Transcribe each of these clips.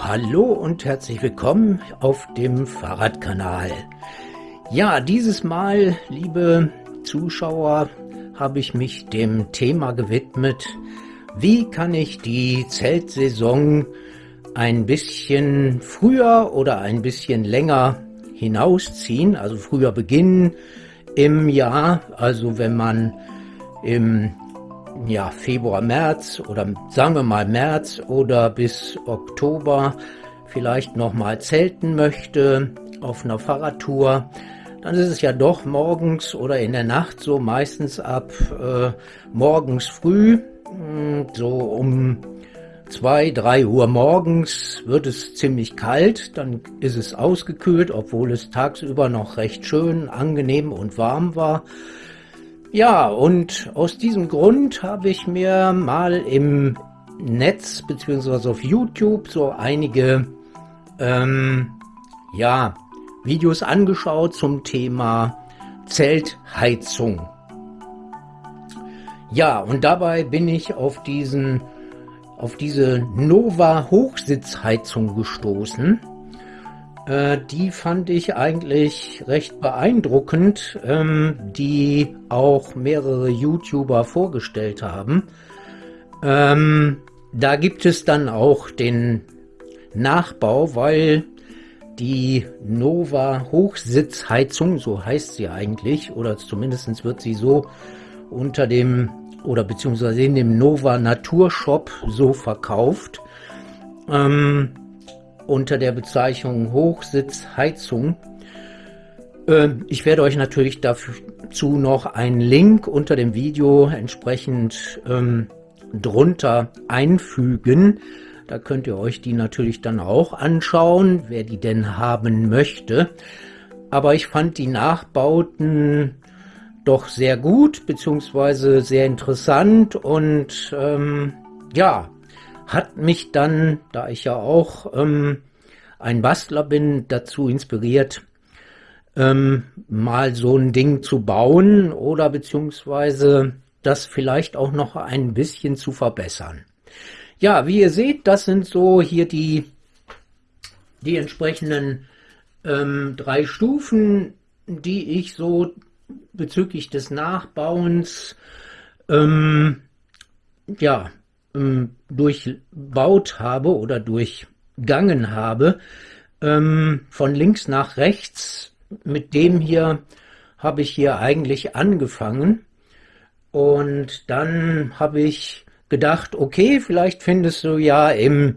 Hallo und herzlich willkommen auf dem Fahrradkanal. Ja, dieses Mal, liebe Zuschauer, habe ich mich dem Thema gewidmet, wie kann ich die Zeltsaison ein bisschen früher oder ein bisschen länger hinausziehen, also früher beginnen im Jahr, also wenn man im ja, Februar, März oder sagen wir mal März oder bis Oktober vielleicht nochmal zelten möchte auf einer Fahrradtour, dann ist es ja doch morgens oder in der Nacht so meistens ab äh, morgens früh, hm, so um zwei, drei Uhr morgens wird es ziemlich kalt, dann ist es ausgekühlt, obwohl es tagsüber noch recht schön, angenehm und warm war. Ja, und aus diesem Grund habe ich mir mal im Netz beziehungsweise auf YouTube so einige ähm, ja, Videos angeschaut zum Thema Zeltheizung. Ja, und dabei bin ich auf diesen auf diese Nova Hochsitzheizung gestoßen. Äh, die fand ich eigentlich recht beeindruckend, ähm, die auch mehrere YouTuber vorgestellt haben. Ähm, da gibt es dann auch den Nachbau, weil die Nova Hochsitzheizung, so heißt sie eigentlich, oder zumindest wird sie so unter dem oder beziehungsweise in dem Nova Naturshop so verkauft. Ähm, unter der Bezeichnung Hochsitzheizung. Ähm, ich werde euch natürlich dazu noch einen Link unter dem Video entsprechend ähm, drunter einfügen. Da könnt ihr euch die natürlich dann auch anschauen, wer die denn haben möchte. Aber ich fand die Nachbauten doch sehr gut, beziehungsweise sehr interessant und ähm, ja, hat mich dann, da ich ja auch ähm, ein Bastler bin, dazu inspiriert, ähm, mal so ein Ding zu bauen oder beziehungsweise das vielleicht auch noch ein bisschen zu verbessern. Ja, wie ihr seht, das sind so hier die, die entsprechenden ähm, drei Stufen, die ich so bezüglich des Nachbauens ähm, ja, ähm, durchbaut habe oder durchgangen habe, ähm, von links nach rechts. Mit dem hier habe ich hier eigentlich angefangen. Und dann habe ich gedacht, okay, vielleicht findest du ja im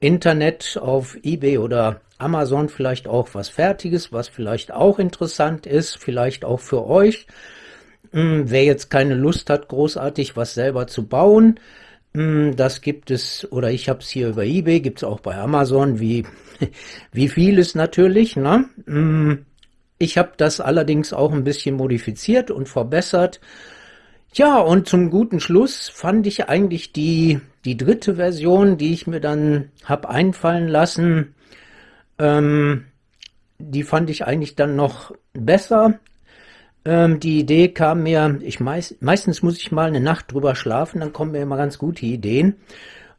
Internet auf eBay oder Amazon vielleicht auch was Fertiges, was vielleicht auch interessant ist, vielleicht auch für euch. Hm, wer jetzt keine Lust hat, großartig was selber zu bauen, das gibt es, oder ich habe es hier über Ebay, gibt es auch bei Amazon, wie, wie vieles natürlich. Ne? Hm, ich habe das allerdings auch ein bisschen modifiziert und verbessert. Ja, und zum guten Schluss fand ich eigentlich die, die dritte Version, die ich mir dann habe einfallen lassen, ähm, die fand ich eigentlich dann noch besser. Ähm, die Idee kam mir, ich meist, meistens muss ich mal eine Nacht drüber schlafen, dann kommen mir immer ganz gute Ideen.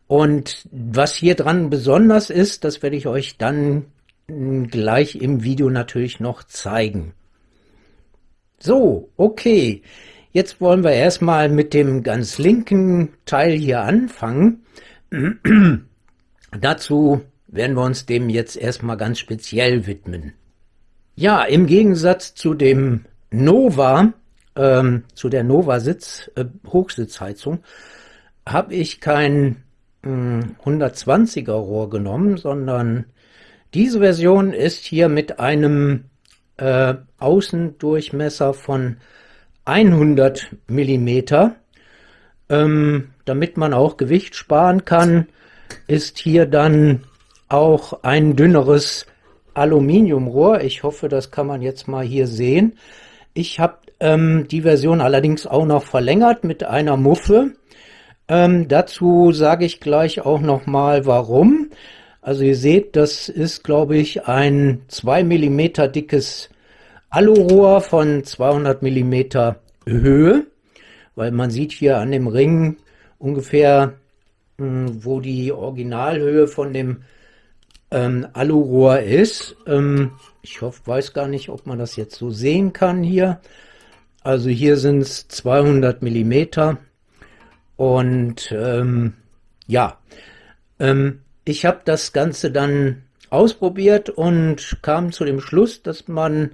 Und was hier dran besonders ist, das werde ich euch dann gleich im Video natürlich noch zeigen. So, okay. Jetzt wollen wir erstmal mit dem ganz linken Teil hier anfangen. Dazu werden wir uns dem jetzt erstmal ganz speziell widmen. Ja, im Gegensatz zu dem Nova, ähm, zu der Nova Sitz, äh, Hochsitzheizung, habe ich kein äh, 120er Rohr genommen, sondern diese Version ist hier mit einem äh, Außendurchmesser von 100 Millimeter. Ähm, damit man auch Gewicht sparen kann, ist hier dann auch ein dünneres Aluminiumrohr. Ich hoffe, das kann man jetzt mal hier sehen. Ich habe ähm, die Version allerdings auch noch verlängert mit einer Muffe. Ähm, dazu sage ich gleich auch noch mal warum. Also ihr seht, das ist glaube ich ein 2 mm dickes Alurohr von 200 mm Höhe, weil man sieht hier an dem Ring ungefähr, mh, hm, wo die Originalhöhe von dem ähm, Alurohr ist. Ähm, ich hoffe, weiß gar nicht, ob man das jetzt so sehen kann hier. Also hier sind es 200 Millimeter und ähm, ja, ähm, ich habe das Ganze dann ausprobiert und kam zu dem Schluss, dass man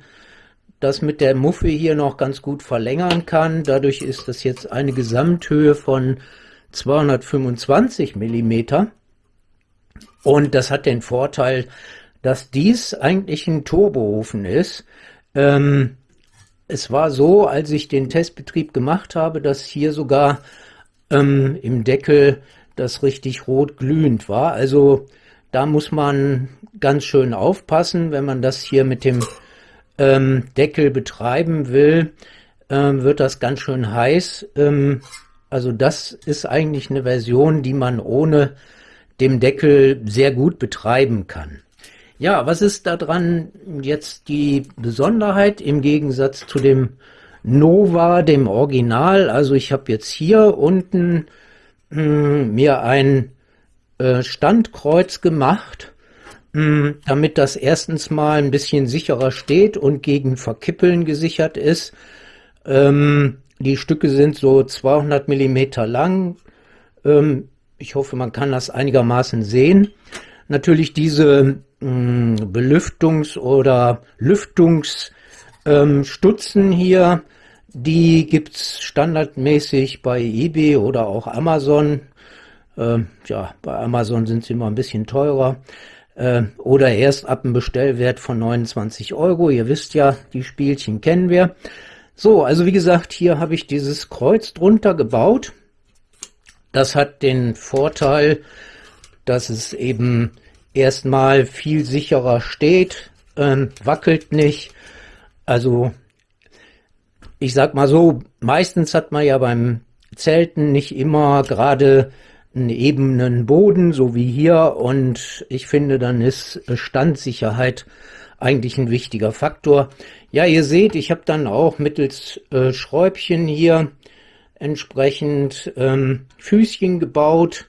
das mit der Muffe hier noch ganz gut verlängern kann. Dadurch ist das jetzt eine Gesamthöhe von 225 Millimeter. Und das hat den Vorteil, dass dies eigentlich ein Turboofen ist. Ähm, es war so, als ich den Testbetrieb gemacht habe, dass hier sogar ähm, im Deckel das richtig rot glühend war. Also da muss man ganz schön aufpassen, wenn man das hier mit dem ähm, Deckel betreiben will, ähm, wird das ganz schön heiß. Ähm, also das ist eigentlich eine Version, die man ohne dem Deckel sehr gut betreiben kann. Ja, was ist daran jetzt die Besonderheit im Gegensatz zu dem Nova, dem Original? Also ich habe jetzt hier unten hm, mir ein äh, Standkreuz gemacht, hm, damit das erstens mal ein bisschen sicherer steht und gegen Verkippeln gesichert ist. Ähm, die Stücke sind so 200 Millimeter lang. Ähm, ich hoffe, man kann das einigermaßen sehen. Natürlich diese mh, hm, Belüftungs- oder Lüftungsstutzen ähm, hier, die gibt es standardmäßig bei eBay oder auch Amazon. Ähm, ja, bei Amazon sind sie immer ein bisschen teurer. Äh, oder erst ab einem Bestellwert von 29 Euro. Ihr wisst ja, die Spielchen kennen wir. So, also wie gesagt, hier habe ich dieses Kreuz drunter gebaut. Das hat den Vorteil, dass es eben erstmal viel sicherer steht, ähm, wackelt nicht. Also ich sag mal so, meistens hat man ja beim Zelten nicht immer gerade einen ebenen Boden, so wie hier. Und ich finde, dann ist Standsicherheit eigentlich ein wichtiger Faktor. Ja, ihr seht, ich habe dann auch mittels äh, Schräubchen hier entsprechend ähm, Füßchen gebaut.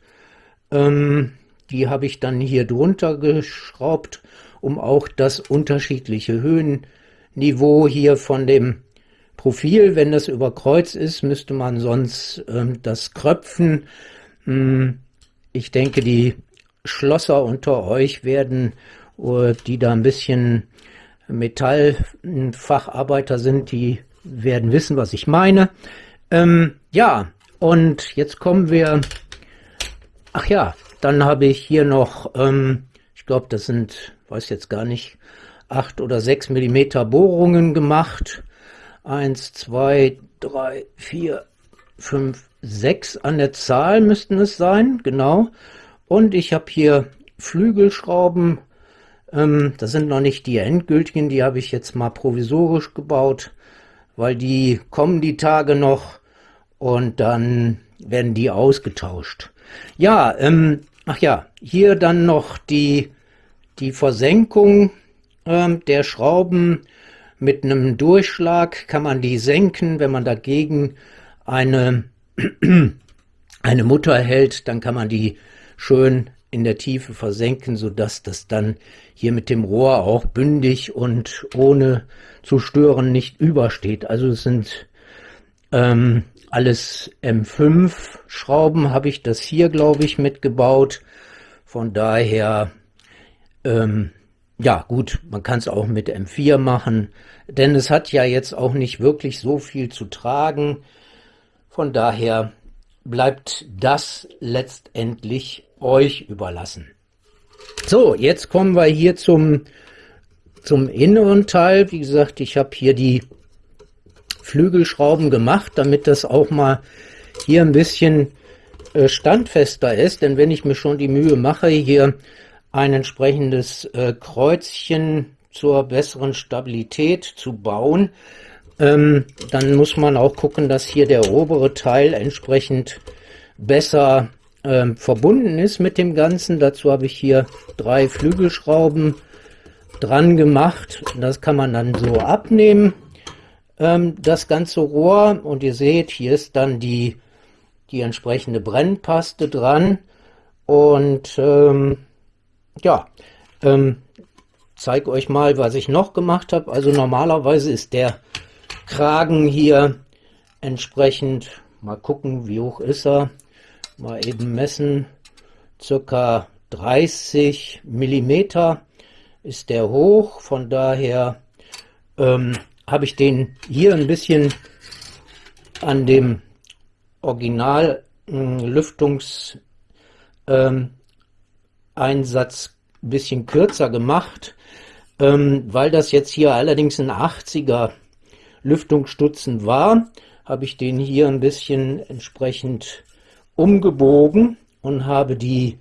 Ähm, die habe ich dann hier drunter geschraubt, um auch das unterschiedliche Höhenniveau hier von dem Profil, wenn das über Kreuz ist, müsste man sonst ähm, das kröpfen. Hm, ich denke, die Schlosser unter euch werden, uh, die da ein bisschen Metallfacharbeiter sind, die werden wissen, was ich meine. Ähm, ja, und jetzt kommen wir, ach ja, dann habe ich hier noch, ähm, ich glaube, das sind, weiß jetzt gar nicht, acht oder sechs Millimeter Bohrungen gemacht. Eins, zwei, drei, vier, fünf, sechs an der Zahl müssten es sein, genau. Und ich habe hier Flügelschrauben, ähm, das sind noch nicht die endgültigen, die habe ich jetzt mal provisorisch gebaut, weil die kommen die Tage noch und dann werden die ausgetauscht. Ja, ähm, ach ja, hier dann noch die, die Versenkung ähm, der Schrauben mit einem Durchschlag kann man die senken. Wenn man dagegen eine, eine Mutter hält, dann kann man die schön in der Tiefe versenken, sodass das dann hier mit dem Rohr auch bündig und ohne zu stören nicht übersteht. Also es sind ähm, alles M5 Schrauben, habe ich das hier, glaube ich, mitgebaut. Von daher ähm, ja, gut, man kann es auch mit M4 machen, denn es hat ja jetzt auch nicht wirklich so viel zu tragen. Von daher bleibt das letztendlich euch überlassen. So, jetzt kommen wir hier zum, zum inneren Teil. Wie gesagt, ich habe hier die Flügelschrauben gemacht, damit das auch mal hier ein bisschen äh, standfester ist. Denn wenn ich mir schon die Mühe mache, hier ein entsprechendes äh, Kreuzchen zur besseren Stabilität zu bauen. Ähm, dann muss man auch gucken, dass hier der obere Teil entsprechend besser ähm, verbunden ist mit dem Ganzen. Dazu habe ich hier drei Flügelschrauben dran gemacht. Das kann man dann so abnehmen, ähm, das ganze Rohr. Und ihr seht, hier ist dann die, die entsprechende Brennpaste dran. Und ähm, ja, Ähm, zeige euch mal, was ich noch gemacht habe. Also normalerweise ist der Kragen hier entsprechend, mal gucken, wie hoch ist er, mal eben messen, circa 30 Millimeter ist der hoch, von daher ähm, habe ich den hier ein bisschen an dem Original äh, Lüftungseinsatz ähm, ein bisschen kürzer gemacht, ähm, weil das jetzt hier allerdings ein 80er Lüftungsstutzen war, habe ich den hier ein bisschen entsprechend umgebogen und habe die,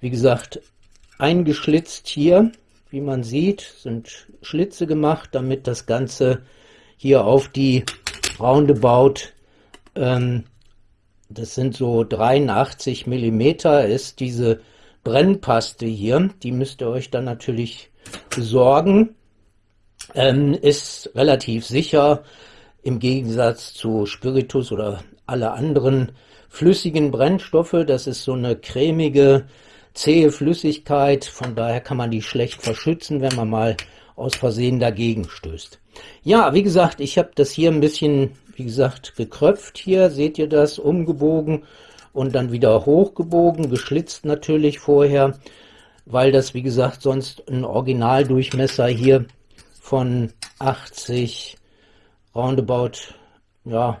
wie gesagt, eingeschlitzt hier. Wie man sieht, sind Schlitze gemacht, damit das Ganze hier auf die Roundabout, ähm, das sind so 83 Millimeter, ist diese Brennpaste hier. Die müsst ihr euch dann natürlich besorgen. Ähm, ist relativ sicher im Gegensatz zu Spiritus oder alle anderen flüssigen Brennstoffe. Das ist so eine cremige, zähe Flüssigkeit. Von daher kann man die schlecht verschützen, wenn man mal aus Versehen dagegen stößt. Ja, wie gesagt, ich habe das hier ein bisschen, wie gesagt, gekröpft hier. Seht ihr das? Umgebogen und dann wieder hochgebogen, geschlitzt natürlich vorher, weil das, wie gesagt, sonst ein Originaldurchmesser hier von 80, roundabout, ja,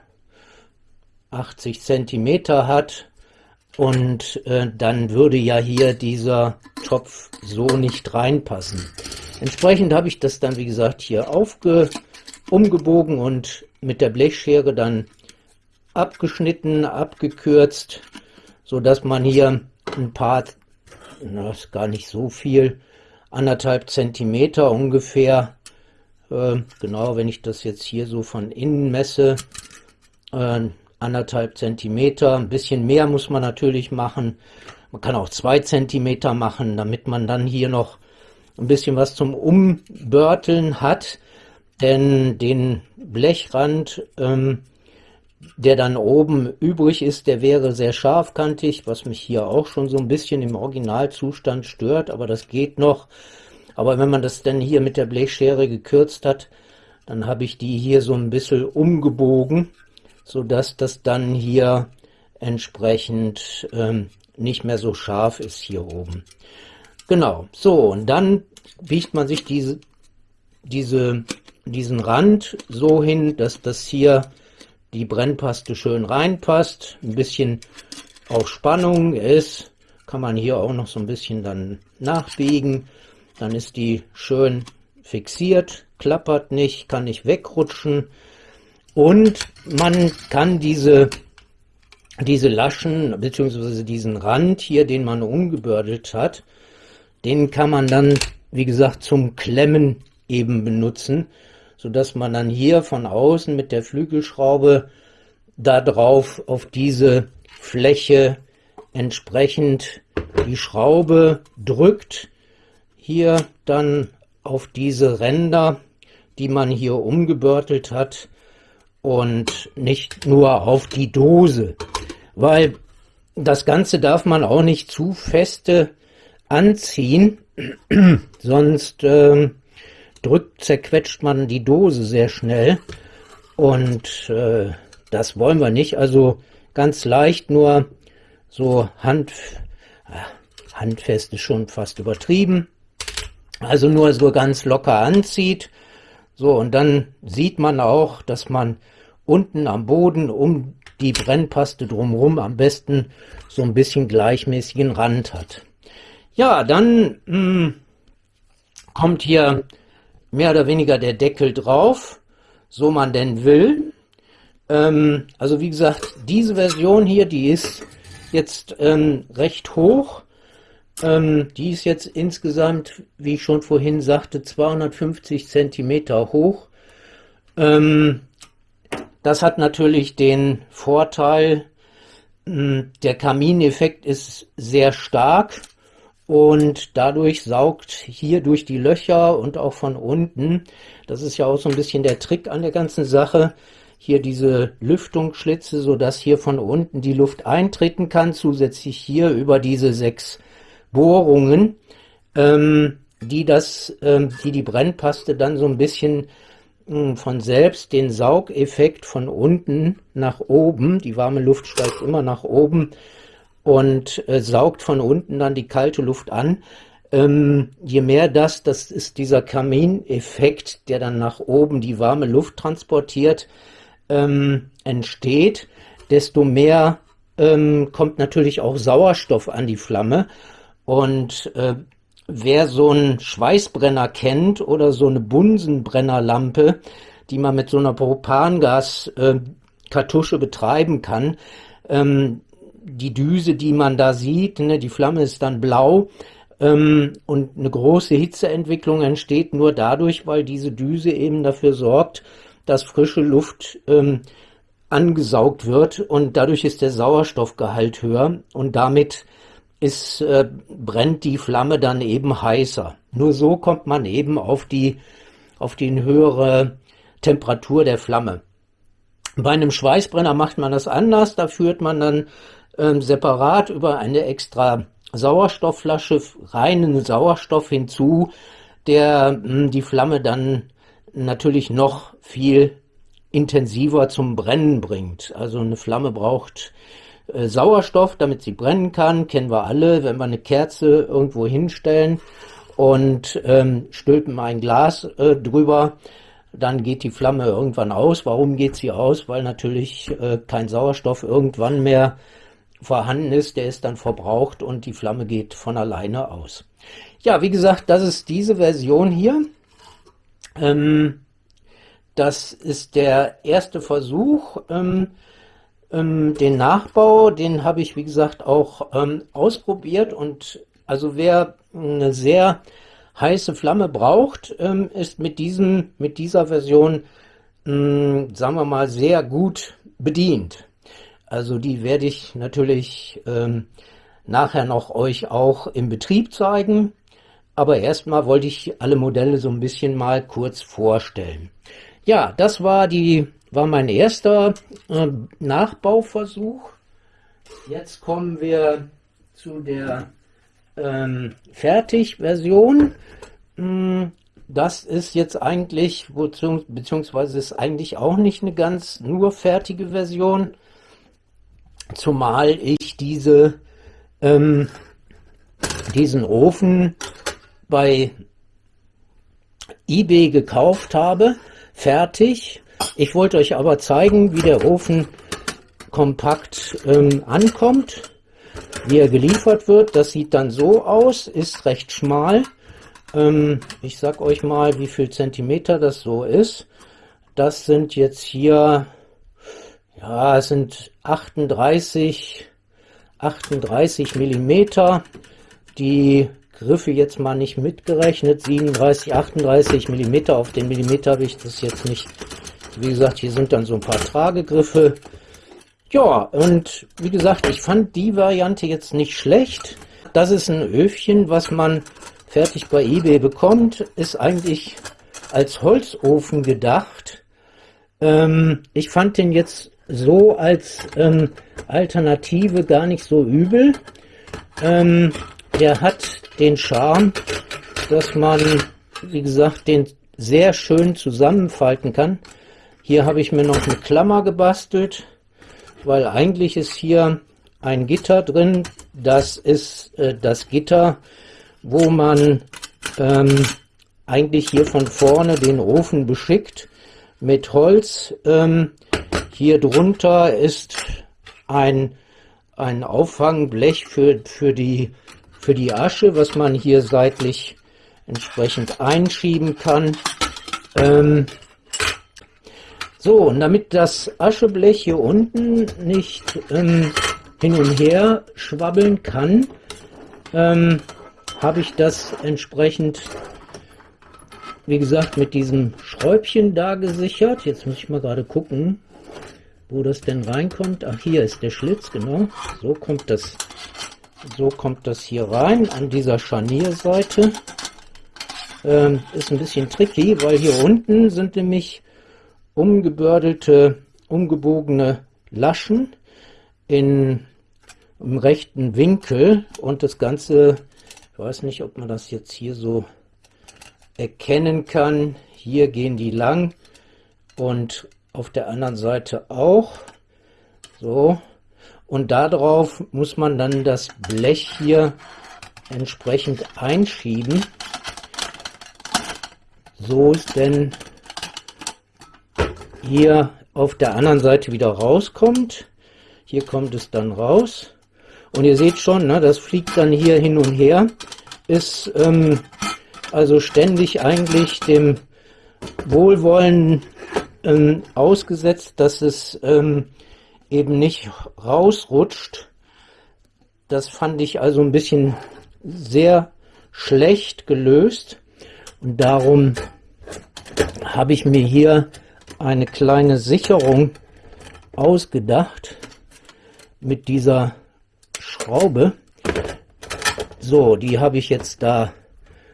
80 Zentimeter hat. Und äh, dann würde ja hier dieser Topf so nicht reinpassen. Entsprechend habe ich das dann, wie gesagt, hier aufge umgebogen und mit der Blechschere dann abgeschnitten, abgekürzt, so dass man hier ein paar, das ist gar nicht so viel, anderthalb Zentimeter ungefähr äh, genau, wenn ich das jetzt hier so von innen messe, äh, anderthalb Zentimeter, ein bisschen mehr muss man natürlich machen. Man kann auch zwei Zentimeter machen, damit man dann hier noch ein bisschen was zum Umbörteln hat. Denn den Blechrand, ähm, der dann oben übrig ist, der wäre sehr scharfkantig, was mich hier auch schon so ein bisschen im Originalzustand stört, aber das geht noch. Aber wenn man das dann hier mit der Blechschere gekürzt hat, dann habe ich die hier so ein bisschen umgebogen, so dass das dann hier entsprechend ähm, nicht mehr so scharf ist hier oben. Genau, so und dann biegt man sich diese, diese, diesen Rand so hin, dass das hier die Brennpaste schön reinpasst, ein bisschen auf Spannung ist, kann man hier auch noch so ein bisschen dann nachbiegen dann ist die schön fixiert, klappert nicht, kann nicht wegrutschen. Und man kann diese, diese Laschen, beziehungsweise diesen Rand hier, den man umgebördelt hat, den kann man dann, wie gesagt, zum Klemmen eben benutzen, so dass man dann hier von außen mit der Flügelschraube da drauf auf diese Fläche entsprechend die Schraube drückt. Hier dann auf diese Ränder, die man hier umgebörtelt hat und nicht nur auf die Dose, weil das Ganze darf man auch nicht zu feste anziehen, sonst äh, drückt, zerquetscht man die Dose sehr schnell. Und äh, das wollen wir nicht, also ganz leicht nur so hand, äh, handfest ist schon fast übertrieben, also nur so ganz locker anzieht. So, und dann sieht man auch, dass man unten am Boden um die Brennpaste drumherum am besten so ein bisschen gleichmäßigen Rand hat. Ja, dann mh, hm, kommt hier mehr oder weniger der Deckel drauf, so man denn will. Ähm, also wie gesagt, diese Version hier, die ist jetzt ähm, recht hoch. Ähm, die ist jetzt insgesamt, wie ich schon vorhin sagte, 250 Zentimeter hoch. Ähm, das hat natürlich den Vorteil, hm, der Kamineffekt ist sehr stark und dadurch saugt hier durch die Löcher und auch von unten, das ist ja auch so ein bisschen der Trick an der ganzen Sache, hier diese Lüftungsschlitze, so dass hier von unten die Luft eintreten kann, zusätzlich hier über diese sechs Bohrungen ähm, die das, ähm, die die Brennpaste dann so ein bisschen mh, hm, von selbst den Saugeffekt von unten nach oben, die warme Luft steigt immer nach oben und äh, saugt von unten dann die kalte Luft an. Ähm, je mehr das, das ist dieser Kamineffekt, der dann nach oben die warme Luft transportiert, ähm, entsteht, desto mehr ähm, kommt natürlich auch Sauerstoff an die Flamme. Und äh, wer so einen Schweißbrenner kennt oder so eine Bunsenbrennerlampe, die man mit so einer Propangas-Kartusche äh, betreiben kann, ähm, die Düse, die man da sieht, ne, die Flamme ist dann blau ähm, und eine große Hitzeentwicklung entsteht nur dadurch, weil diese Düse eben dafür sorgt, dass frische Luft ähm, angesaugt wird und dadurch ist der Sauerstoffgehalt höher und damit ist, äh, brennt die Flamme dann eben heißer. Nur so kommt man eben auf die, auf die höhere Temperatur der Flamme. Bei einem Schweißbrenner macht man das anders, da führt man dann ähm, separat über eine extra Sauerstoffflasche reinen Sauerstoff hinzu, der mh, hm, die Flamme dann natürlich noch viel intensiver zum Brennen bringt. Also eine Flamme braucht Sauerstoff, damit sie brennen kann, kennen wir alle, wenn wir eine Kerze irgendwo hinstellen und ähm, stülpen ein Glas äh, drüber, dann geht die Flamme irgendwann aus. Warum geht sie aus? Weil natürlich äh, kein Sauerstoff irgendwann mehr vorhanden ist, der ist dann verbraucht und die Flamme geht von alleine aus. Ja, wie gesagt, das ist diese Version hier. Ähm, das ist der erste Versuch. Ähm, ähm, den Nachbau, den habe ich, wie gesagt, auch ähm, ausprobiert. Und also wer eine sehr heiße Flamme braucht, ähm, ist mit, diesem, mit dieser Version, ähm, sagen wir mal, sehr gut bedient. Also die werde ich natürlich ähm, nachher noch euch auch im Betrieb zeigen. Aber erstmal wollte ich alle Modelle so ein bisschen mal kurz vorstellen. Ja, das war, die, war mein erster äh, Nachbauversuch. Jetzt kommen wir zu der ähm, Fertigversion. Hm, das ist jetzt eigentlich, beziehungsweise ist eigentlich auch nicht eine ganz nur fertige Version, zumal ich diese, ähm, diesen Ofen bei eBay gekauft habe fertig. Ich wollte euch aber zeigen, wie der Ofen kompakt ähm, ankommt, wie er geliefert wird. Das sieht dann so aus, ist recht schmal. Ähm, ich sag euch mal, wie viel Zentimeter das so ist. Das sind jetzt hier, ja, sind 38, 38 Millimeter. Die Griffe jetzt mal nicht mitgerechnet, 37, 38 Millimeter, auf den Millimeter habe ich das jetzt nicht. Wie gesagt, hier sind dann so ein paar Tragegriffe. Ja, und wie gesagt, ich fand die Variante jetzt nicht schlecht. Das ist ein Öfchen, was man fertig bei eBay bekommt, ist eigentlich als Holzofen gedacht. Ähm, ich fand den jetzt so als ähm, Alternative gar nicht so übel. Ähm, der hat den Charme, dass man, wie gesagt, den sehr schön zusammenfalten kann. Hier habe ich mir noch eine Klammer gebastelt, weil eigentlich ist hier ein Gitter drin. Das ist äh, das Gitter, wo man ähm, eigentlich hier von vorne den Ofen beschickt mit Holz. Ähm, hier drunter ist ein, ein Auffangblech für, für die für die Asche, was man hier seitlich entsprechend einschieben kann. Ähm, so, und damit das Ascheblech hier unten nicht ähm, hin und her schwabbeln kann, ähm, habe ich das entsprechend, wie gesagt, mit diesem Schräubchen da gesichert. Jetzt muss ich mal gerade gucken, wo das denn reinkommt. Ach, hier ist der Schlitz, genau. So kommt das so kommt das hier rein an dieser Scharnierseite. Ähm, ist ein bisschen tricky, weil hier unten sind nämlich umgebördelte, umgebogene Laschen in, im rechten Winkel und das Ganze Ich weiß nicht, ob man das jetzt hier so erkennen kann. Hier gehen die lang und auf der anderen Seite auch. So. Und darauf muss man dann das Blech hier entsprechend einschieben. So es denn hier auf der anderen Seite wieder rauskommt. Hier kommt es dann raus. Und ihr seht schon, ne, das fliegt dann hier hin und her. Ist ähm, also ständig eigentlich dem Wohlwollen ähm, ausgesetzt, dass es ähm, eben nicht rausrutscht. Das fand ich also ein bisschen sehr schlecht gelöst. Und darum habe ich mir hier eine kleine Sicherung ausgedacht mit dieser Schraube. So, die habe ich jetzt da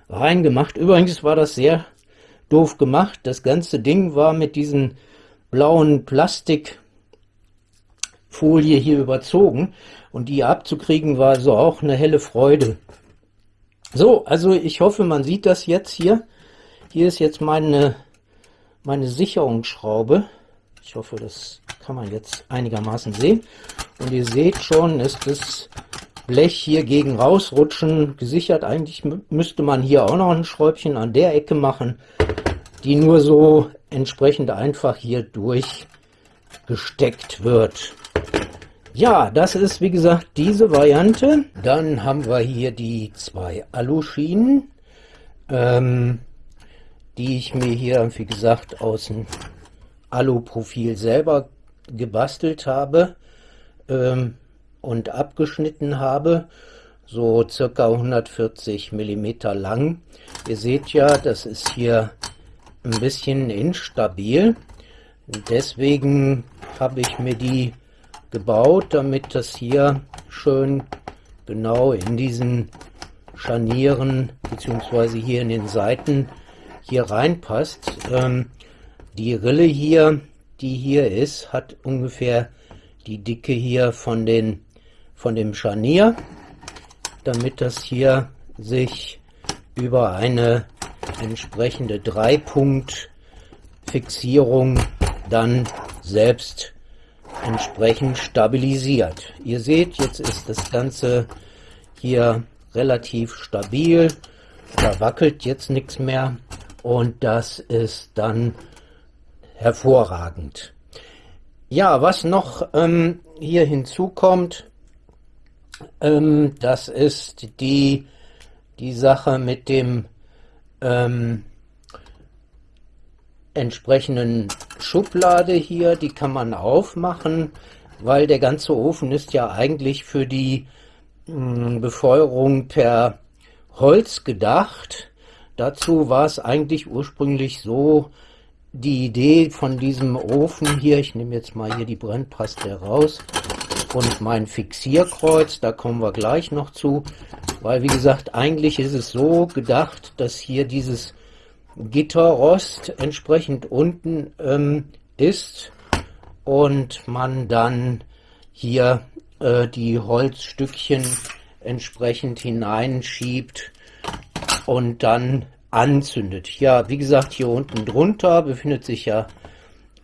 reingemacht. Übrigens war das sehr doof gemacht. Das ganze Ding war mit diesen blauen Plastikfolie hier überzogen und die abzukriegen war so auch eine helle Freude. So, also ich hoffe, man sieht das jetzt hier. Hier ist jetzt meine, meine Sicherungsschraube. Ich hoffe, das kann man jetzt einigermaßen sehen. Und ihr seht schon, ist das Blech hier gegen rausrutschen gesichert. Eigentlich müsste man hier auch noch ein Schräubchen an der Ecke machen, die nur so entsprechend einfach hier durchgesteckt wird. Ja, das ist wie gesagt diese Variante. Dann haben wir hier die zwei Aluschienen, ähm, die ich mir hier, wie gesagt, aus dem Aluprofil selber gebastelt habe ähm, und abgeschnitten habe, so circa 140 mm lang. Ihr seht ja, das ist hier ein bisschen instabil. Deswegen habe ich mir die gebaut, damit das hier schön genau in diesen Scharnieren beziehungsweise hier in den Seiten hier reinpasst. Ähm, die Rille hier, die hier ist, hat ungefähr die Dicke hier von, den, von dem Scharnier, damit das hier sich über eine entsprechende Dreipunkt-Fixierung dann selbst entsprechend stabilisiert. Ihr seht, jetzt ist das Ganze hier relativ stabil, da wackelt jetzt nichts mehr und das ist dann hervorragend. Ja, was noch ähm, hier hinzukommt, ähm, das ist die, die Sache mit dem ähm, entsprechenden Schublade hier, die kann man aufmachen, weil der ganze Ofen ist ja eigentlich für die mh, hm, Befeuerung per Holz gedacht. Dazu war es eigentlich ursprünglich so, die Idee von diesem Ofen hier, ich nehme jetzt mal hier die Brennpaste raus und mein Fixierkreuz, da kommen wir gleich noch zu, weil wie gesagt, eigentlich ist es so gedacht, dass hier dieses Gitterrost entsprechend unten ähm, ist und man dann hier äh, die Holzstückchen entsprechend hineinschiebt und dann anzündet. Ja, wie gesagt, hier unten drunter befindet sich ja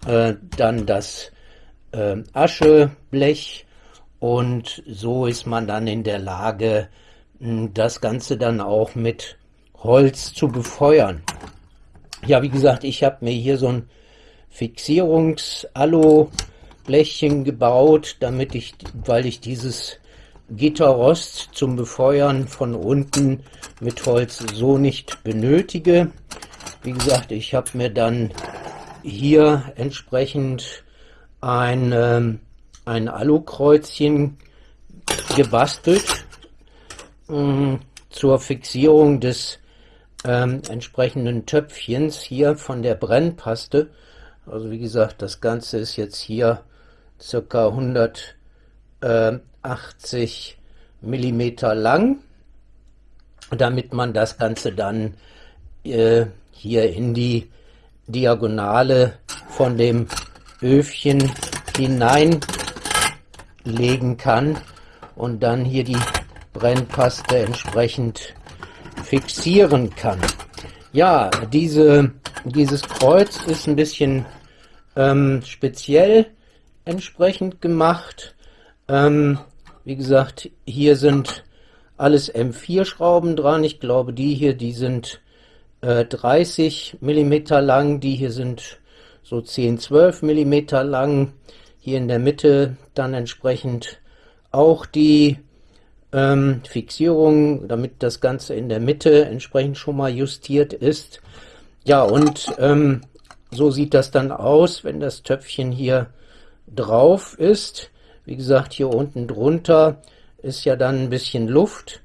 äh, dann das äh, Ascheblech und so ist man dann in der Lage, das Ganze dann auch mit Holz zu befeuern. Ja, wie gesagt, ich habe mir hier so ein Fixierungs-Alu-Blechchen gebaut, damit ich, weil ich dieses Gitterrost zum Befeuern von unten mit Holz so nicht benötige. Wie gesagt, ich habe mir dann hier entsprechend ein, ähm, ein Alukreuzchen gebastelt äh, zur Fixierung des ähm, entsprechenden Töpfchens hier von der Brennpaste. Also wie gesagt, das Ganze ist jetzt hier circa 180 Millimeter lang, damit man das Ganze dann äh, hier in die Diagonale von dem Öfchen hineinlegen kann und dann hier die Brennpaste entsprechend fixieren kann. Ja, diese, dieses Kreuz ist ein bisschen ähm, speziell entsprechend gemacht. Ähm, wie gesagt, hier sind alles M4 Schrauben dran. Ich glaube, die hier, die sind äh, 30 mm lang, die hier sind so 10, 12 mm lang. Hier in der Mitte dann entsprechend auch die ähm, Fixierung, damit das Ganze in der Mitte entsprechend schon mal justiert ist. Ja, und ähm, so sieht das dann aus, wenn das Töpfchen hier drauf ist. Wie gesagt, hier unten drunter ist ja dann ein bisschen Luft,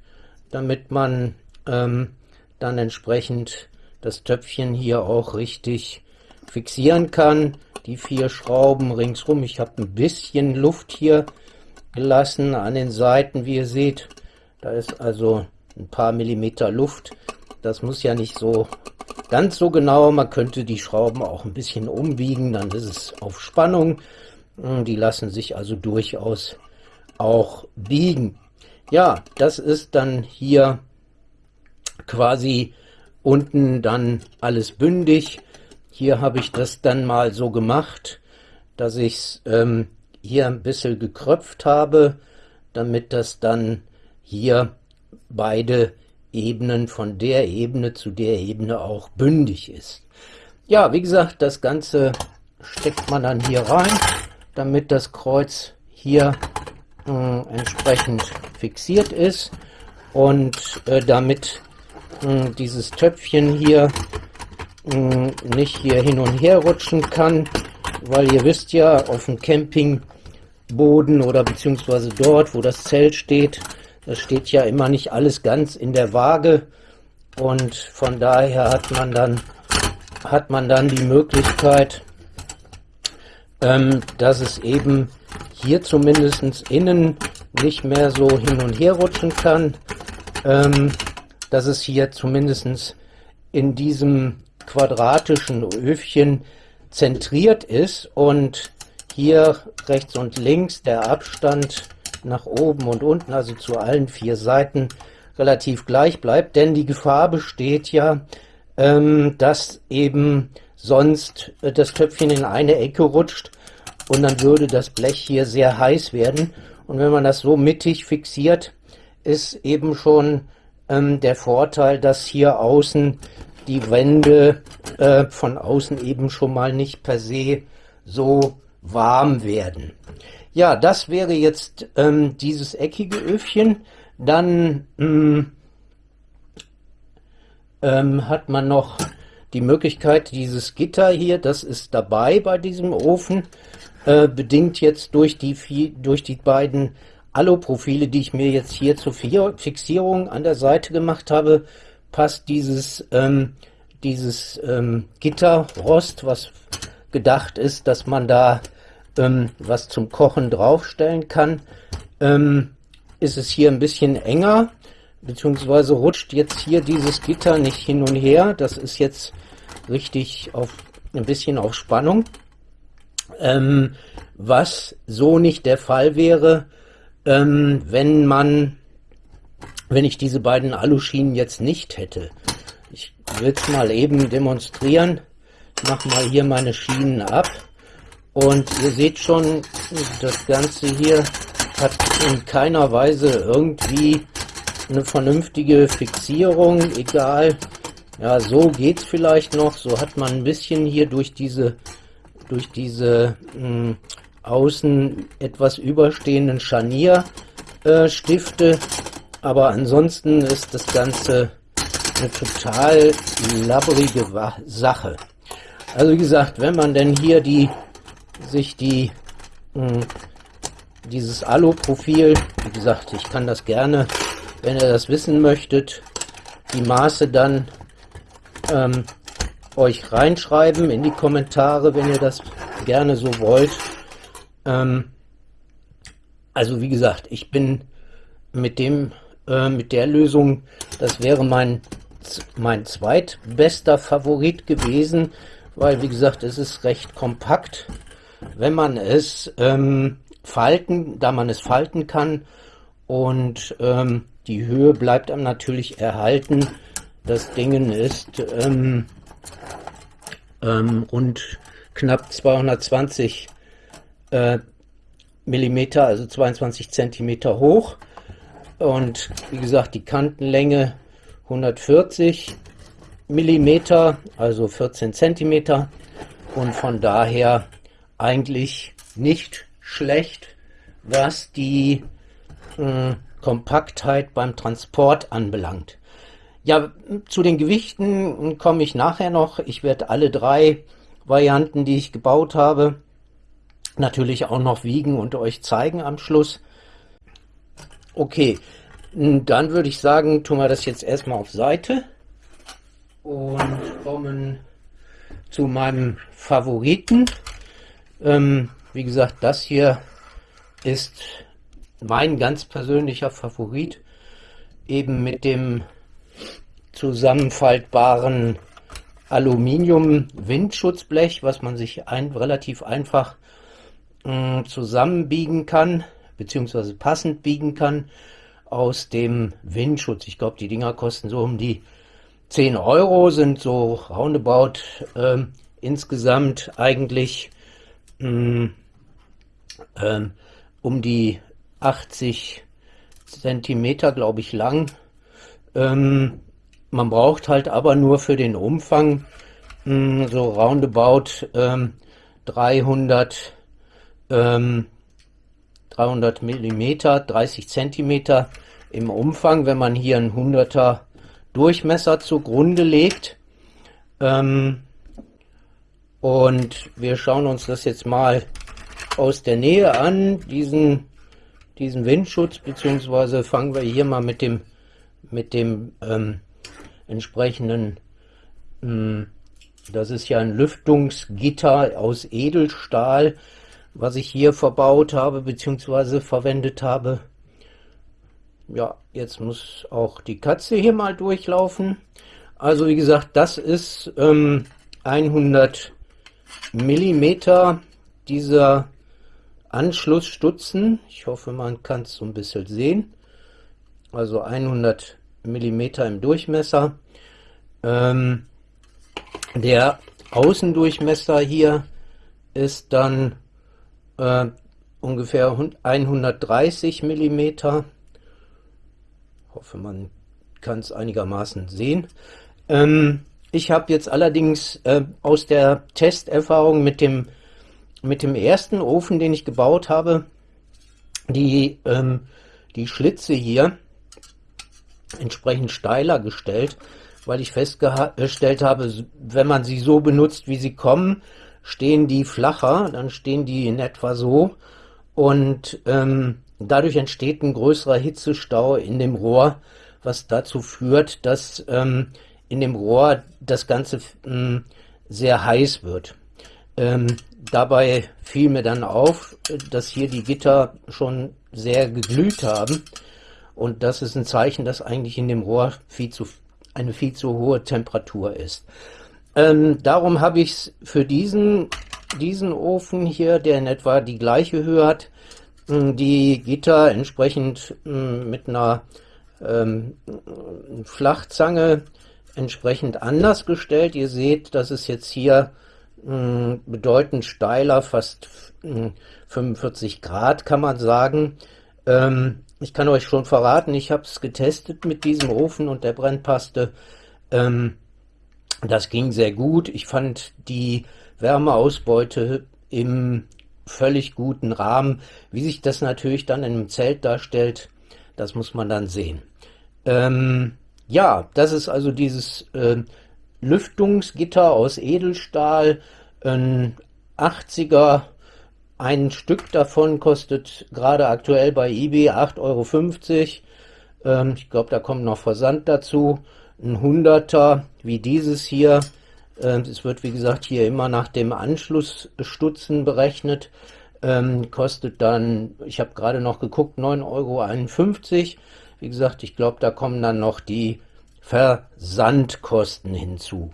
damit man ähm, dann entsprechend das Töpfchen hier auch richtig fixieren kann. Die vier Schrauben ringsrum. Ich habe ein bisschen Luft hier gelassen an den Seiten, wie ihr seht. Da ist also ein paar Millimeter Luft. Das muss ja nicht so ganz so genau. Man könnte die Schrauben auch ein bisschen umbiegen, dann ist es auf Spannung. Hm, die lassen sich also durchaus auch biegen. Ja, das ist dann hier quasi unten dann alles bündig. Hier habe ich das dann mal so gemacht, dass ich es ähm, hier ein bisschen gekröpft habe, damit das dann hier beide Ebenen von der Ebene zu der Ebene auch bündig ist. Ja, wie gesagt, das Ganze steckt man dann hier rein, damit das Kreuz hier äh, entsprechend fixiert ist und äh, damit äh, dieses Töpfchen hier äh, nicht hier hin und her rutschen kann, weil ihr wisst ja, auf dem Campingboden oder beziehungsweise dort, wo das Zelt steht, das steht ja immer nicht alles ganz in der Waage und von daher hat man dann hat man dann die Möglichkeit, ähm, dass es eben hier zumindest innen nicht mehr so hin und her rutschen kann, ähm, dass es hier zumindest in diesem quadratischen Öfchen zentriert ist und hier rechts und links der Abstand nach oben und unten, also zu allen vier Seiten, relativ gleich bleibt, denn die Gefahr besteht ja, ähm, dass eben sonst äh, das Töpfchen in eine Ecke rutscht und dann würde das Blech hier sehr heiß werden. Und wenn man das so mittig fixiert, ist eben schon ähm, der Vorteil, dass hier außen die Wände äh, von außen eben schon mal nicht per se so warm werden. Ja, das wäre jetzt ähm, dieses eckige Öfchen. Dann mh, ähm, hat man noch die Möglichkeit, dieses Gitter hier, das ist dabei bei diesem Ofen, äh, bedingt jetzt durch die, durch die beiden Aluprofile, die ich mir jetzt hier zur Fixierung an der Seite gemacht habe, passt dieses, ähm, dieses ähm, Gitterrost, was gedacht ist, dass man da ähm, was zum Kochen draufstellen kann, ähm, ist es hier ein bisschen enger, beziehungsweise rutscht jetzt hier dieses Gitter nicht hin und her. Das ist jetzt richtig auf ein bisschen auf Spannung. Ähm, was so nicht der Fall wäre, ähm, wenn man, wenn ich diese beiden Aluschienen jetzt nicht hätte. Ich will es mal eben demonstrieren. Ich mache mal hier meine Schienen ab. Und ihr seht schon, das Ganze hier hat in keiner Weise irgendwie eine vernünftige Fixierung, egal. Ja, so geht's vielleicht noch. So hat man ein bisschen hier durch diese durch diese mh, hm, außen etwas überstehenden Scharnierstifte. Äh, Aber ansonsten ist das Ganze eine total labbrige Sache. Also wie gesagt, wenn man denn hier die sich die mh, hm, dieses Alu-Profil, wie gesagt, ich kann das gerne, wenn ihr das wissen möchtet, die Maße dann ähm, euch reinschreiben in die Kommentare, wenn ihr das gerne so wollt. Ähm, also wie gesagt, ich bin mit dem äh, mit der Lösung, das wäre mein mein zweitbester Favorit gewesen, weil wie gesagt, es ist recht kompakt wenn man es ähm, falten, da man es falten kann und ähm, die Höhe bleibt einem natürlich erhalten, Das Ding ist ähm, ähm, rund knapp 220 äh, Millimeter, also 22 Zentimeter hoch. Und wie gesagt, die Kantenlänge 140 Millimeter, also 14 Zentimeter. Und von daher eigentlich nicht schlecht, was die äh, Kompaktheit beim Transport anbelangt. Ja, zu den Gewichten komme ich nachher noch. Ich werde alle drei Varianten, die ich gebaut habe, natürlich auch noch wiegen und euch zeigen am Schluss. Okay, dann würde ich sagen, tun wir das jetzt erstmal auf Seite und kommen zu meinem Favoriten. Ähm, wie gesagt, das hier ist mein ganz persönlicher Favorit, eben mit dem zusammenfaltbaren Aluminium-Windschutzblech, was man sich ein, relativ einfach mh, mm, zusammenbiegen kann, beziehungsweise passend biegen kann aus dem Windschutz. Ich glaube, die Dinger kosten so um die 10 Euro, sind so roundabout äh, insgesamt eigentlich mh, mm, äh, um die 80 Zentimeter, glaube ich, lang. Ähm, man braucht halt aber nur für den Umfang mh, hm, so roundabout ähm, 300, ähm, 300 Millimeter, 30 Zentimeter im Umfang, wenn man hier einen 100er Durchmesser zugrunde legt. Ähm, und wir schauen uns das jetzt mal aus der Nähe an, diesen, diesen Windschutz, beziehungsweise fangen wir hier mal mit dem, mit dem ähm, entsprechenden, hm, das ist ja ein Lüftungsgitter aus Edelstahl, was ich hier verbaut habe, beziehungsweise verwendet habe. Ja, jetzt muss auch die Katze hier mal durchlaufen. Also wie gesagt, das ist ähm, 100 Millimeter dieser Anschlussstutzen. Ich hoffe, man kann es so ein bisschen sehen. Also 100 Millimeter im Durchmesser. Ähm, der Außendurchmesser hier ist dann äh, ungefähr 130 Millimeter. Hoffe, man kann es einigermaßen sehen. Ähm, ich habe jetzt allerdings äh, aus der Testerfahrung mit dem, mit dem ersten Ofen, den ich gebaut habe, die, ähm, die Schlitze hier entsprechend steiler gestellt, weil ich festgestellt habe, wenn man sie so benutzt, wie sie kommen, stehen die flacher, dann stehen die in etwa so und ähm, dadurch entsteht ein größerer Hitzestau in dem Rohr, was dazu führt, dass ähm, in dem Rohr das Ganze mh, sehr heiß wird. Ähm, dabei fiel mir dann auf, dass hier die Gitter schon sehr geglüht haben und das ist ein Zeichen, dass eigentlich in dem Rohr viel zu, eine viel zu hohe Temperatur ist. Ähm, darum habe ich es für diesen, diesen Ofen hier, der in etwa die gleiche Höhe hat, die Gitter entsprechend mit einer ähm, Flachzange entsprechend anders gestellt. Ihr seht, das ist jetzt hier mh, bedeutend steiler, fast mh, 45 Grad kann man sagen. Ähm, ich kann euch schon verraten, ich habe es getestet mit diesem Ofen und der Brennpaste. Ähm, das ging sehr gut. Ich fand die Wärmeausbeute im völlig guten Rahmen. Wie sich das natürlich dann in einem Zelt darstellt, das muss man dann sehen. Ähm, ja, das ist also dieses äh, Lüftungsgitter aus Edelstahl, ein 80er ein Stück davon kostet gerade aktuell bei eBay 8,50 Euro. Ähm, ich glaube, da kommt noch Versand dazu. Ein Hunderter wie dieses hier. Ähm, es wird, wie gesagt, hier immer nach dem Anschlussstutzen berechnet. Ähm, kostet dann, ich habe gerade noch geguckt, 9,51 Euro. Wie gesagt, ich glaube, da kommen dann noch die Versandkosten hinzu.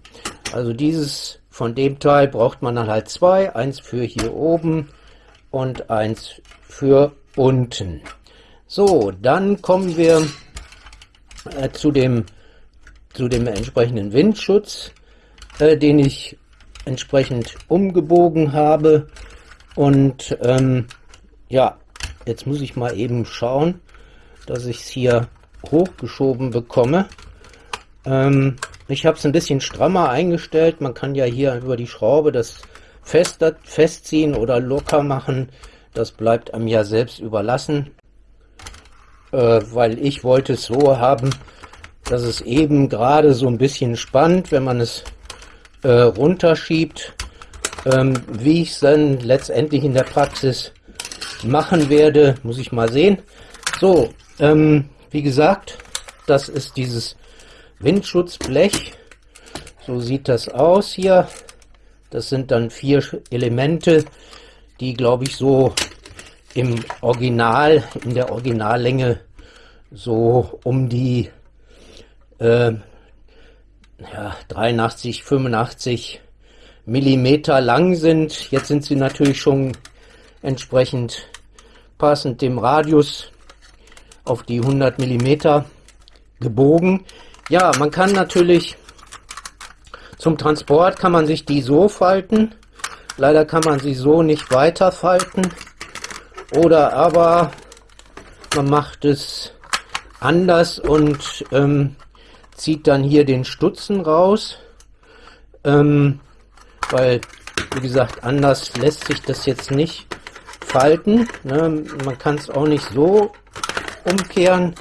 Also dieses von dem Teil braucht man dann halt zwei. Eins für hier oben und eins für unten. So, dann kommen wir äh, zu dem zu dem entsprechenden Windschutz, äh, den ich entsprechend umgebogen habe. Und ähm, ja, jetzt muss ich mal eben schauen, dass ich es hier hochgeschoben bekomme. Ähm, ich habe es ein bisschen strammer eingestellt. Man kann ja hier über die Schraube das fester, festziehen oder locker machen. Das bleibt einem ja selbst überlassen. Äh, weil ich wollte es so haben, dass es eben gerade so ein bisschen spannt, wenn man es äh, runterschiebt. Ähm, wie ich es dann letztendlich in der Praxis machen werde, muss ich mal sehen. So, ähm, wie gesagt, das ist dieses Windschutzblech. So sieht das aus hier. Das sind dann vier Elemente, die glaube ich so im Original, in der Originallänge so um die äh, ja, 83, 85 Millimeter lang sind. Jetzt sind sie natürlich schon entsprechend passend dem Radius auf die 100 Millimeter gebogen. Ja, man kann natürlich zum Transport kann man sich die so falten. Leider kann man sie so nicht weiter falten. Oder aber man macht es anders und ähm, zieht dann hier den Stutzen raus. Ähm, weil, wie gesagt, anders lässt sich das jetzt nicht falten. Ne? Man kann es auch nicht so umkehren.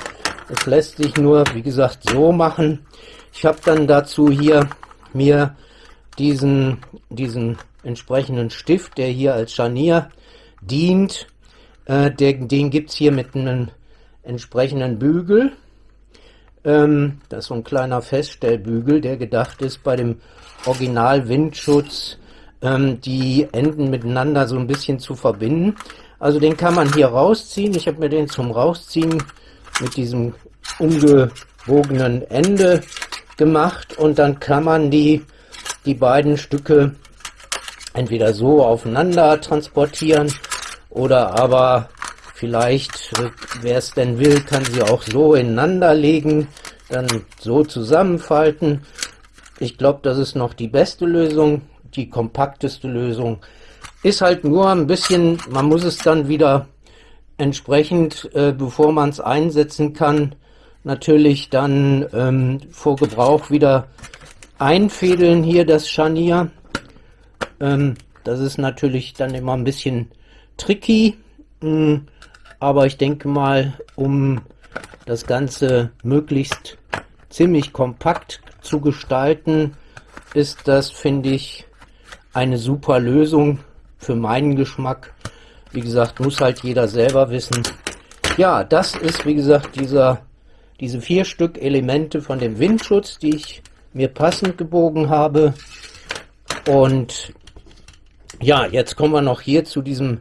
Es lässt sich nur, wie gesagt, so machen. Ich habe dann dazu hier mir diesen, diesen entsprechenden Stift, der hier als Scharnier dient, äh, der, den gibt es hier mit einem entsprechenden Bügel. Ähm, das ist so ein kleiner Feststellbügel, der gedacht ist bei dem Original Windschutz ähm, die Enden miteinander so ein bisschen zu verbinden. Also den kann man hier rausziehen. Ich habe mir den zum Rausziehen mit diesem umgebogenen Ende gemacht und dann kann man die, die beiden Stücke entweder so aufeinander transportieren oder aber vielleicht, äh, wer es denn will, kann sie auch so ineinander legen, dann so zusammenfalten. Ich glaube, das ist noch die beste Lösung die kompakteste Lösung. Ist halt nur ein bisschen, man muss es dann wieder entsprechend, äh, bevor man es einsetzen kann, natürlich dann ähm, vor Gebrauch wieder einfädeln hier das Scharnier. Ähm, das ist natürlich dann immer ein bisschen tricky, mh, hm, aber ich denke mal, um das Ganze möglichst ziemlich kompakt zu gestalten, ist das, finde ich, eine super Lösung für meinen Geschmack. Wie gesagt, muss halt jeder selber wissen. Ja, das ist, wie gesagt, dieser, diese vier Stück Elemente von dem Windschutz, die ich mir passend gebogen habe. Und ja, jetzt kommen wir noch hier zu diesem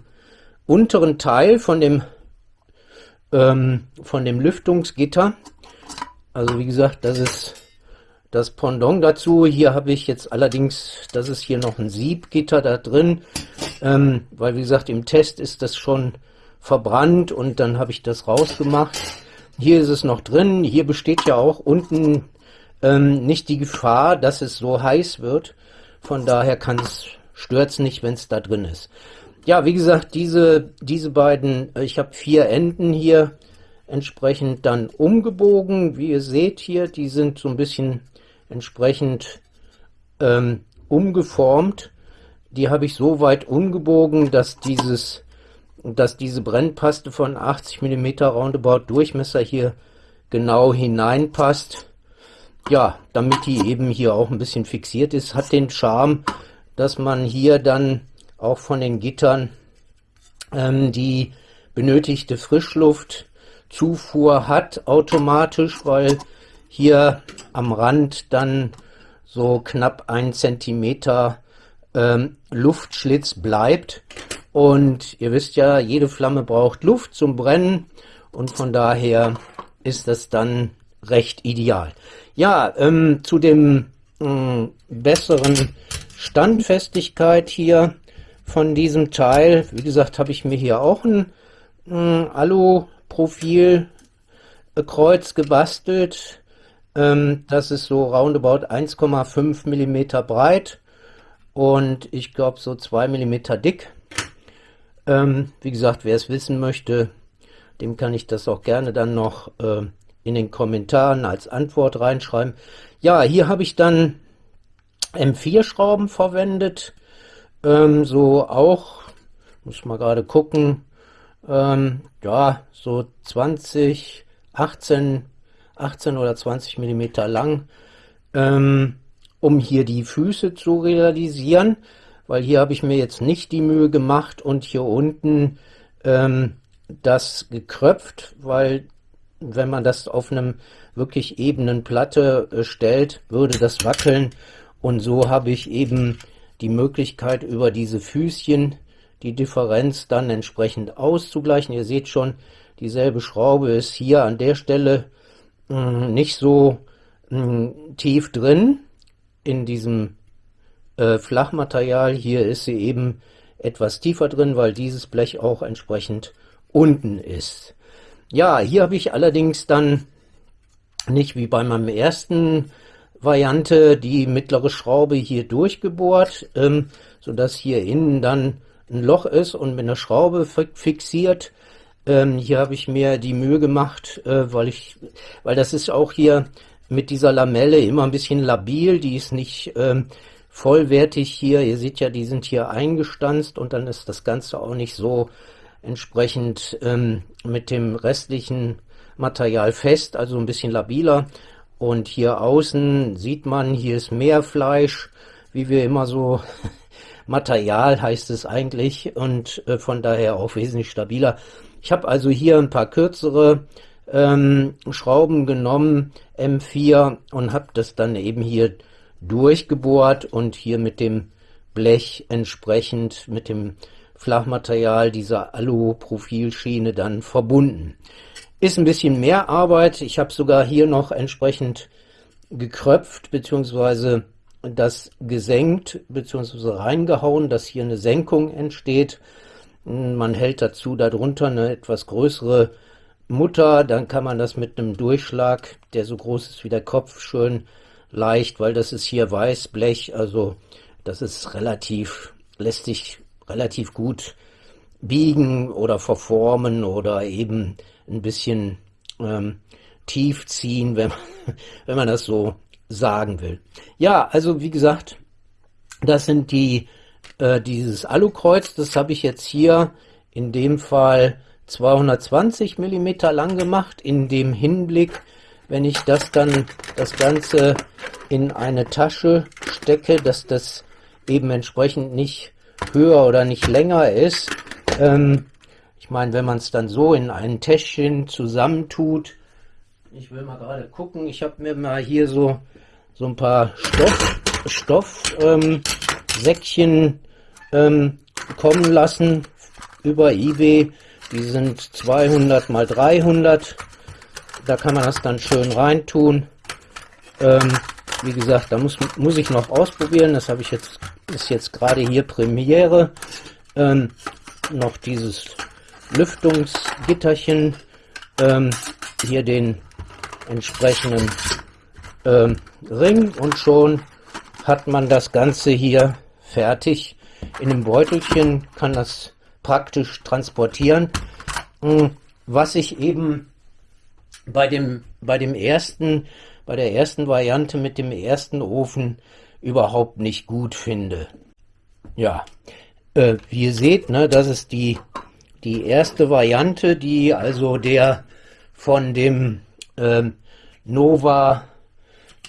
unteren Teil von dem, ähm, von dem Lüftungsgitter. Also wie gesagt, das ist das Pendant dazu, hier habe ich jetzt allerdings, das ist hier noch ein Siebgitter da drin, ähm, weil wie gesagt im Test ist das schon verbrannt und dann habe ich das rausgemacht. Hier ist es noch drin, hier besteht ja auch unten ähm, nicht die Gefahr, dass es so heiß wird. Von daher kann es, stört es nicht, wenn es da drin ist. Ja, wie gesagt, diese, diese beiden, äh, ich habe vier Enden hier entsprechend dann umgebogen. Wie ihr seht hier, die sind so ein bisschen entsprechend ähm, umgeformt. Die habe ich so weit umgebogen, dass dieses, dass diese Brennpaste von 80 mm Roundabout Durchmesser hier genau hineinpasst. Ja, damit die eben hier auch ein bisschen fixiert ist, hat den Charme, dass man hier dann auch von den Gittern ähm, die benötigte Frischluftzufuhr hat automatisch, weil hier am Rand dann so knapp ein Zentimeter ähm, Luftschlitz bleibt. Und ihr wisst ja, jede Flamme braucht Luft zum Brennen und von daher ist das dann recht ideal. Ja, ähm, zu dem ähm, besseren Standfestigkeit hier von diesem Teil, wie gesagt, habe ich mir hier auch ein äh, Alu-Profil Kreuz gebastelt Ähm, das ist so roundabout 1,5 mm breit und ich glaube so 2 mm dick. Ähm, wie gesagt, wer es wissen möchte, dem kann ich das auch gerne dann noch äh, in den Kommentaren als Antwort reinschreiben. Ja, hier habe ich dann M4-Schrauben verwendet. Ähm, so auch, muss mal gerade gucken, ähm, ja, so 20, 18, 18 oder 20 Millimeter lang, ähm, um hier die Füße zu realisieren, weil hier habe ich mir jetzt nicht die Mühe gemacht und hier unten ähm, das gekröpft, weil wenn man das auf einem wirklich ebenen Platte äh, stellt, würde das wackeln und so habe ich eben die Möglichkeit über diese Füßchen die Differenz dann entsprechend auszugleichen. Ihr seht schon, dieselbe Schraube ist hier an der Stelle mh, hm, nicht so mh, hm, tief drin in diesem äh, Flachmaterial. Hier ist sie eben etwas tiefer drin, weil dieses Blech auch entsprechend unten ist. Ja, hier habe ich allerdings dann nicht wie bei meinem ersten Variante die mittlere Schraube hier durchgebohrt, ähm, sodass hier innen dann ein Loch ist und mit einer Schraube fixiert. Ähm, hier habe ich mir die Mühe gemacht, äh, weil ich, weil das ist auch hier mit dieser Lamelle immer ein bisschen labil, die ist nicht ähm, vollwertig hier. Ihr seht ja, die sind hier eingestanzt und dann ist das Ganze auch nicht so entsprechend ähm, mit dem restlichen Material fest, also ein bisschen labiler. Und hier außen sieht man, hier ist mehr Fleisch, wie wir immer so Material heißt es eigentlich und äh, von daher auch wesentlich stabiler. Ich habe also hier ein paar kürzere ähm, Schrauben genommen, M4, und habe das dann eben hier durchgebohrt und hier mit dem Blech entsprechend mit dem Flachmaterial dieser Alu-Profilschiene dann verbunden. Ist ein bisschen mehr Arbeit. Ich habe sogar hier noch entsprechend gekröpft bzw. das gesenkt bzw. reingehauen, dass hier eine Senkung entsteht. Man hält dazu darunter eine etwas größere Mutter, dann kann man das mit einem Durchschlag, der so groß ist wie der Kopf, schön leicht, weil das ist hier Weißblech, also das ist relativ, lässt sich relativ gut biegen oder verformen oder eben ein bisschen ähm, tief ziehen, wenn man, wenn man das so sagen will. Ja, also wie gesagt, das sind die äh, dieses Alukreuz, das habe ich jetzt hier in dem Fall 220 Millimeter lang gemacht, in dem Hinblick, wenn ich das dann das Ganze in eine Tasche stecke, dass das eben entsprechend nicht höher oder nicht länger ist. Ähm, ich meine, wenn man es dann so in ein Täschchen zusammentut, ich will mal gerade gucken, ich habe mir mal hier so, so ein paar Stoff, Stoffsäckchen ähm, ähm, kommen lassen über eBay. Die sind 200 mal 300. Da kann man das dann schön reintun. Ähm, wie gesagt, da muss, muss ich noch ausprobieren. Das habe ich jetzt, ist jetzt gerade hier Premiere. Ähm, noch dieses Lüftungsgitterchen, ähm, hier den entsprechenden ähm, Ring und schon hat man das Ganze hier fertig. In dem Beutelchen kann das praktisch transportieren. Hm, was ich eben bei dem, bei dem ersten bei der ersten Variante mit dem ersten Ofen überhaupt nicht gut finde. Ja, äh, wie ihr seht, ne, das ist die, die erste Variante, die also der von dem ähm, Nova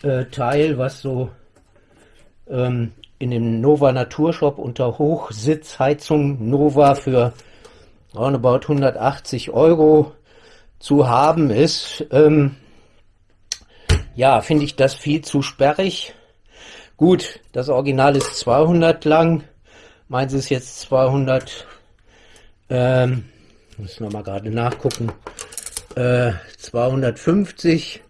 äh, Teil, was so ähm, in dem Nova Naturshop unter Hochsitzheizung Nova für roundabout 180 Euro zu haben ist. Ähm, ja, finde ich das viel zu sperrig. Gut, das Original ist 200 lang. Meins ist jetzt 200. Ähm, muss noch mal gerade nachgucken. Äh, 250,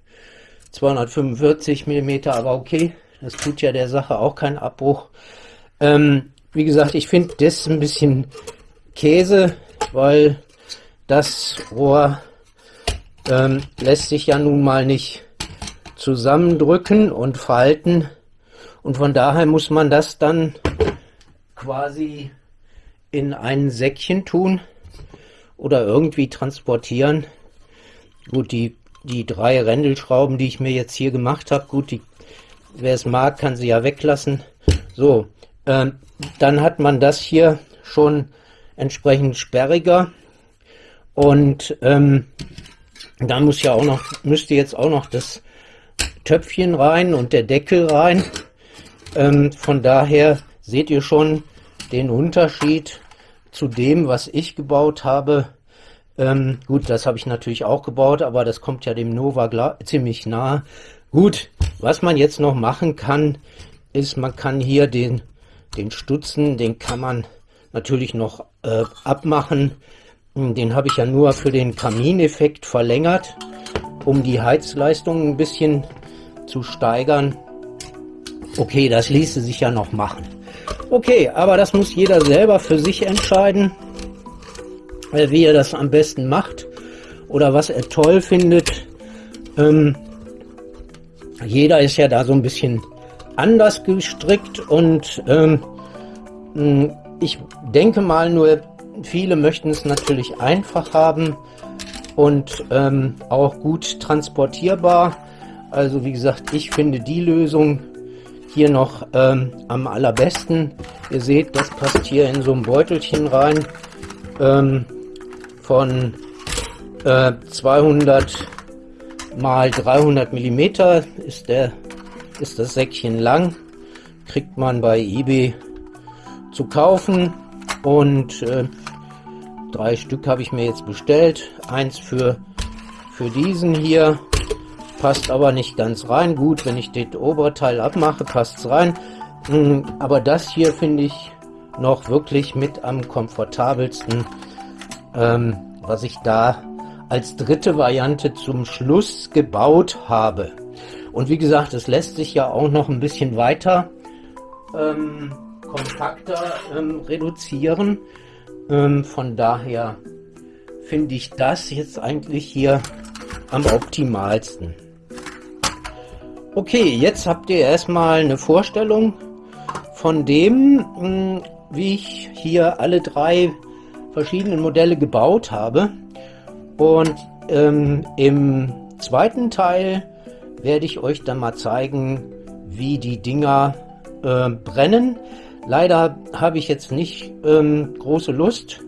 245 Millimeter, aber okay. Das tut ja der Sache auch keinen Abbruch. Ähm, wie gesagt, ich finde das ein bisschen Käse, weil das Rohr ähm, lässt sich ja nun mal nicht zusammendrücken und falten. Und von daher muss man das dann quasi in ein Säckchen tun oder irgendwie transportieren. Gut, die, die drei Rändelschrauben, die ich mir jetzt hier gemacht habe, gut, die, wer es mag, kann sie ja weglassen. So, ähm, dann hat man das hier schon entsprechend sperriger und ähm, dann muss ja auch noch, müsste jetzt auch noch das Töpfchen rein und der Deckel rein. Ähm, von daher seht ihr schon den Unterschied zu dem, was ich gebaut habe. Ähm, gut, das habe ich natürlich auch gebaut, aber das kommt ja dem Nova ziemlich nah. Gut, was man jetzt noch machen kann, ist, man kann hier den, den Stutzen, den kann man natürlich noch äh, abmachen. Den habe ich ja nur für den Kamineffekt verlängert, um die Heizleistung ein bisschen zu steigern. Okay, das ließe sich ja noch machen. Okay, aber das muss jeder selber für sich entscheiden, äh, wie er das am besten macht oder was er toll findet. Ähm, jeder ist ja da so ein bisschen anders gestrickt und ähm, ich denke mal nur, viele möchten es natürlich einfach haben und ähm, auch gut transportierbar. Also wie gesagt, ich finde die Lösung hier noch ähm, am allerbesten. Ihr seht, das passt hier in so ein Beutelchen rein ähm, von äh, 200 mal 300 Millimeter ist der ist das Säckchen lang. Kriegt man bei eBay zu kaufen und äh, drei Stück habe ich mir jetzt bestellt. Eins für für diesen hier passt aber nicht ganz rein. Gut, wenn ich das Oberteil abmache, passt es rein. Hm, aber das hier finde ich noch wirklich mit am komfortabelsten, ähm, was ich da als dritte Variante zum Schluss gebaut habe. Und wie gesagt, es lässt sich ja auch noch ein bisschen weiter ähm, kompakter ähm, reduzieren. Ähm, von daher finde ich das jetzt eigentlich hier am optimalsten. Okay, jetzt habt ihr erstmal eine Vorstellung von dem, hm, wie ich hier alle drei verschiedenen Modelle gebaut habe. Und ähm, im zweiten Teil werde ich euch dann mal zeigen, wie die Dinger äh, brennen. Leider habe ich jetzt nicht ähm, große Lust,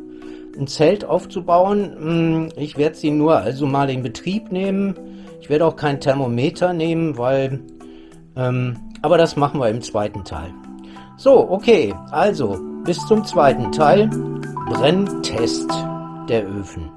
ein Zelt aufzubauen. Hm, ich werde sie nur also mal in Betrieb nehmen ich werde auch kein Thermometer nehmen, weil... Ähm, aber das machen wir im zweiten Teil. So, okay, also bis zum zweiten Teil. Brenntest der Öfen.